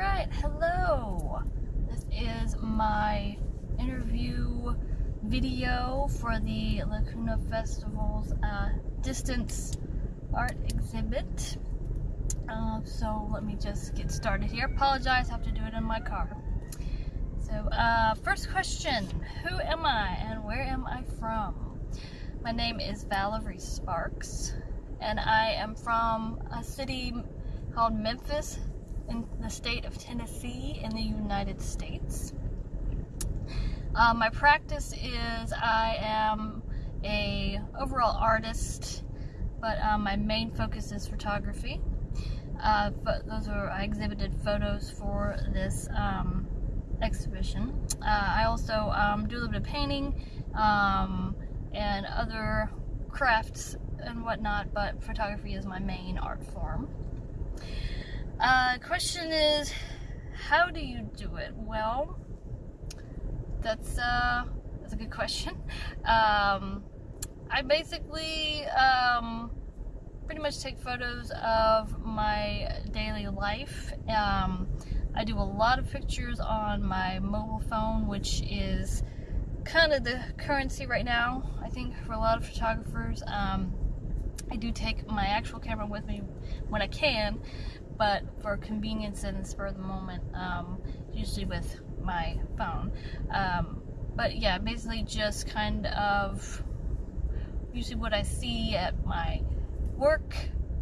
right, hello. This is my interview video for the Lacuna Festival's uh, distance art exhibit. Uh, so let me just get started here. Apologize, I have to do it in my car. So, uh, first question Who am I and where am I from? My name is Valerie Sparks, and I am from a city called Memphis, in the state of Tennessee in the United States. Uh, my practice is I am a overall artist, but um, my main focus is photography. Uh, those are I exhibited photos for this um, exhibition. Uh, I also um, do a little bit of painting um, and other crafts and whatnot, but photography is my main art form. Uh, question is, how do you do it? Well, that's uh, that's a good question. Um, I basically um, pretty much take photos of my daily life. Um, I do a lot of pictures on my mobile phone, which is kind of the currency right now, I think, for a lot of photographers. Um, I do take my actual camera with me when I can, but for convenience and spur of the moment, um, usually with my phone. Um, but yeah, basically just kind of usually what I see at my work,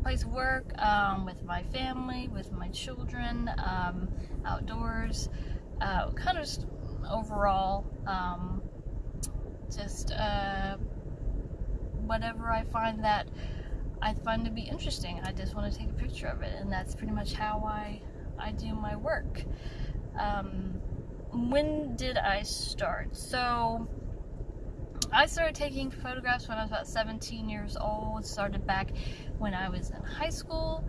place of work, um, with my family, with my children, um, outdoors, uh, kind of just overall, um, just uh, whatever I find that I find to be interesting. I just want to take a picture of it, and that's pretty much how I I do my work. Um, when did I start? So I started taking photographs when I was about 17 years old. Started back when I was in high school.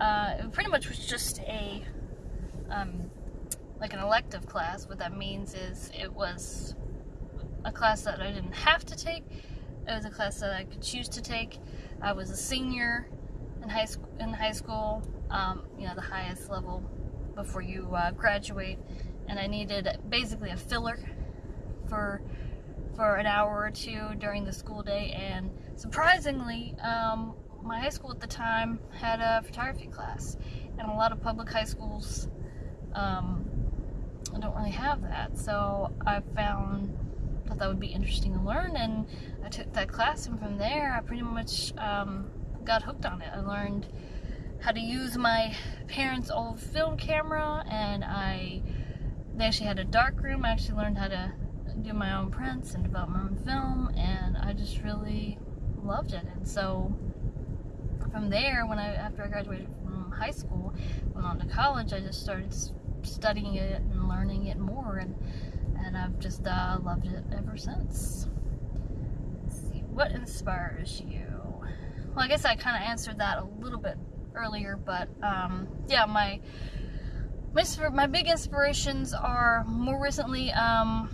Uh, it pretty much was just a um, like an elective class. What that means is it was a class that I didn't have to take. It was a class that I could choose to take. I was a senior in high school. In high school, um, you know, the highest level before you uh, graduate, and I needed basically a filler for for an hour or two during the school day. And surprisingly, um, my high school at the time had a photography class, and a lot of public high schools um, don't really have that. So I found thought that would be interesting to learn, and I took that class, and from there, I pretty much um, got hooked on it. I learned how to use my parents' old film camera, and I they actually had a dark room. I actually learned how to do my own prints and develop my own film, and I just really loved it. And so from there, when I after I graduated from high school, went on to college, I just started studying it and learning it more, and and I've just uh, loved it ever since. Let's see, what inspires you? Well, I guess I kind of answered that a little bit earlier, but um, yeah, my my my big inspirations are more recently um,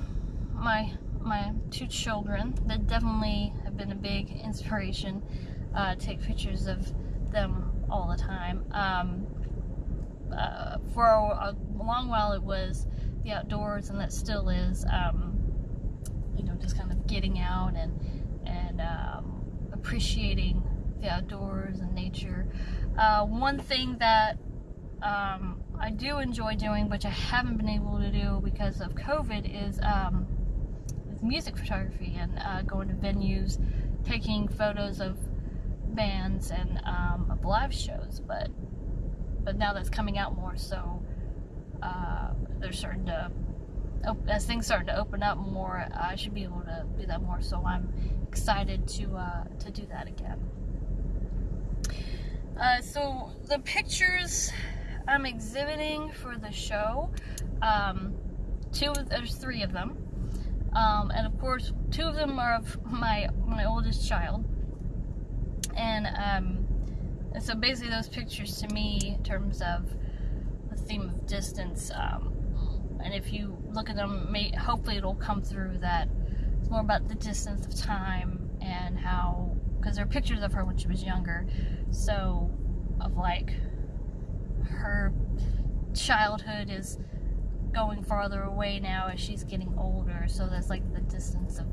my my two children that definitely have been a big inspiration. Uh, take pictures of them all the time. Um, uh, for a, a, long while, it was the outdoors, and that still is, um, you know, just kind of getting out and and um, appreciating the outdoors and nature. Uh, one thing that um, I do enjoy doing, which I haven't been able to do because of COVID, is, um, music photography and uh, going to venues, taking photos of bands and um, of live shows. But but now that's coming out more, so uh, they're starting to as things starting to open up more I should be able to do that more so I'm excited to uh, to do that again. Uh, so the pictures I'm exhibiting for the show um, two there's three of them. Um, and of course two of them are of my my oldest child. And um, and so basically those pictures to me in terms of theme of distance. Um, and if you look at them, may, hopefully it'll come through that it's more about the distance of time and how, because there are pictures of her when she was younger, so of like her childhood is going farther away now as she's getting older. So that's like the distance of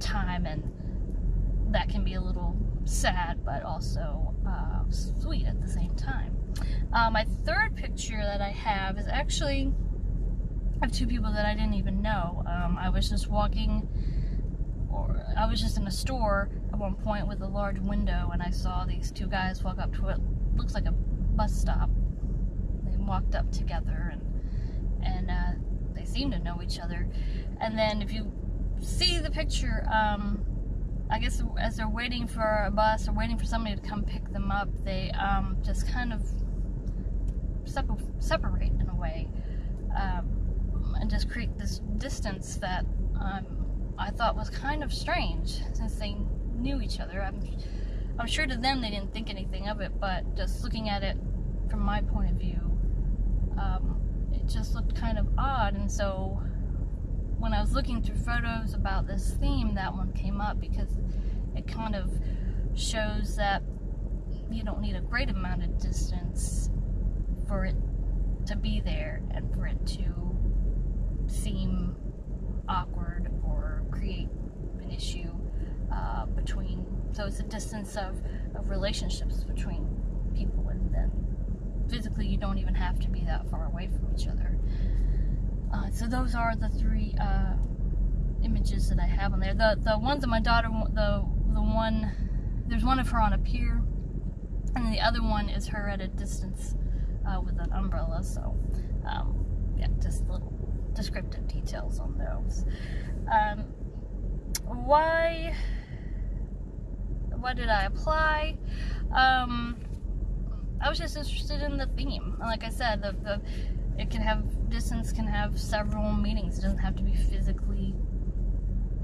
time, and that can be a little sad, but also uh, sweet at the same time. Uh, my third picture that I have is actually of two people that I didn't even know. Um, I was just walking, or I was just in a store at one point with a large window, and I saw these two guys walk up to what looks like a bus stop. They walked up together, and and uh, they seemed to know each other. And then if you see the picture, um, I guess as they're waiting for a bus or waiting for somebody to come pick them up, they um, just kind of separate in a way um, and just create this distance that um, I thought was kind of strange since they knew each other. I'm, I'm sure to them they didn't think anything of it, but just looking at it from my point of view, um, it just looked kind of odd. And so when I was looking through photos about this theme, that one came up because it kind of shows that you don't need a great amount of distance for it to be there and for it to seem awkward or create an issue uh, between. So it's a distance of, of relationships between people, and then physically you don't even have to be that far away from each other. Uh, so those are the three uh, images that I have on there. The the ones that my daughter, the the one, there's one of her on a pier, and the other one is her at a distance uh, with an umbrella. So, um, yeah, just little descriptive details on those. Um, why? What did I apply? Um, I was just interested in the theme. Like I said, the, the it can have distance can have several meanings. It doesn't have to be physically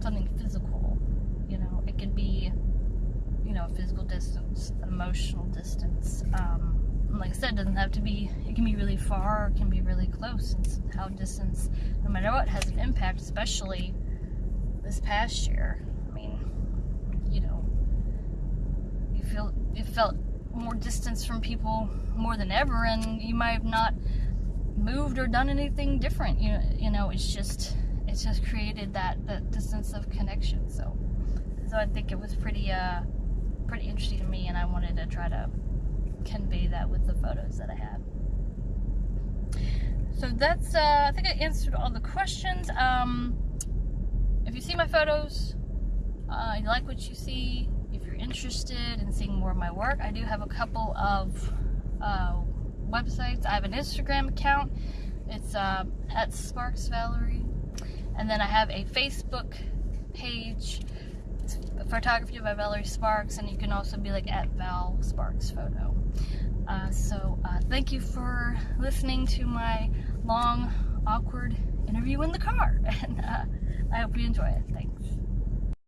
something physical. You know, it could be you know physical distance, emotional distance. Um, like I said, it doesn't have to be, it can be really far or it can be really close. And how distance, no matter what, has an impact, especially this past year. I mean, you know, you feel, you felt more distance from people more than ever and you might have not moved or done anything different. You you know it's just, it's just created that, that distance of connection. So, so I think it was pretty, uh, pretty interesting to me and I wanted to try to convey that with the photos that I have. So that's, uh, I think I answered all the questions. Um, if you see my photos, uh, you like what you see, if you're interested in seeing more of my work, I do have a couple of uh, websites. I have an Instagram account. It's uh, at Sparks Valerie. And then I have a Facebook page photography by Valerie Sparks, and you can also be like at Val Sparks Photo. Uh, so uh, thank you for listening to my long, awkward interview in the car, and uh, I hope you enjoy it. Thanks.